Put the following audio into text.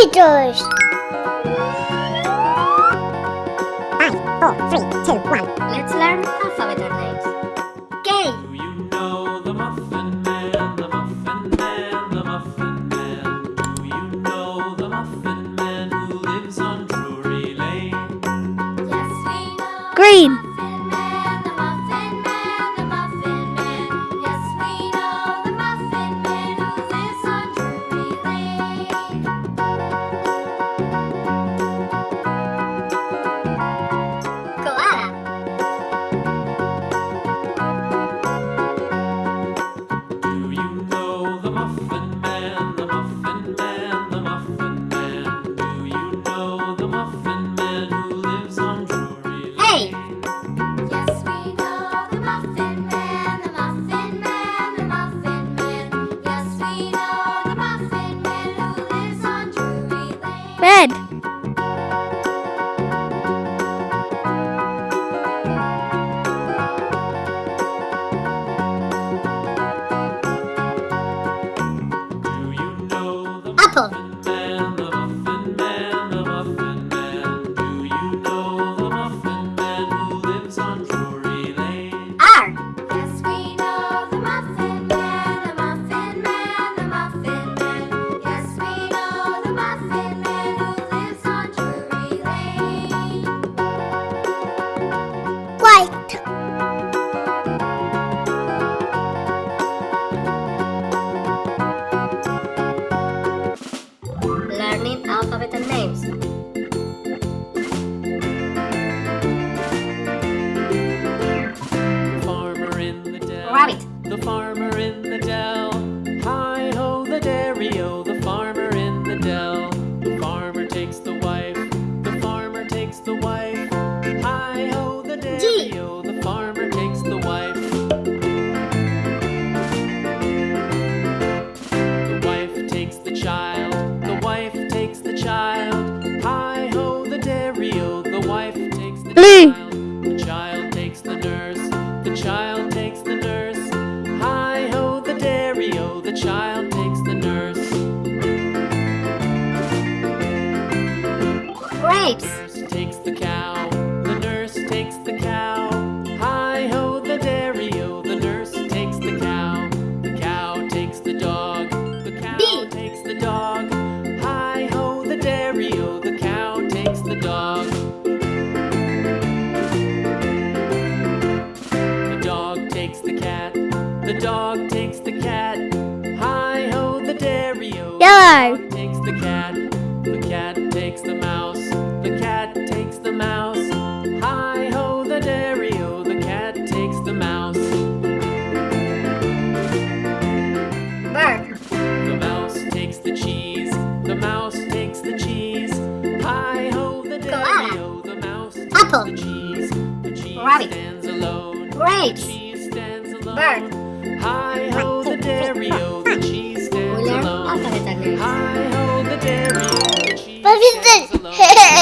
Peters. Five, four, three, two, one. Let's learn alphabet names. K. Do you know the Muffin Man, the Muffin Man, the Muffin Man? Do you know the Muffin Man who lives on Drury Lane? Yes, we know. Green. Drury Lane. Red. Do you know the Apple. The farmer in the dell. Hi ho, the dairy o. The farmer in the dell. The farmer takes the child takes the nurse. Grapes. Yellow. takes the cat. The cat takes the mouse. The cat takes the mouse. Hi ho, the dairy o. The cat takes the mouse. Bird. The mouse takes the cheese. The mouse takes the cheese. Hi ho, the dairy o. The mouse takes Apple. the cheese. The cheese Rabbit. stands alone. Grapes. The cheese stands alone. Bird. Hi ho, the dairy o. The cheese We alone.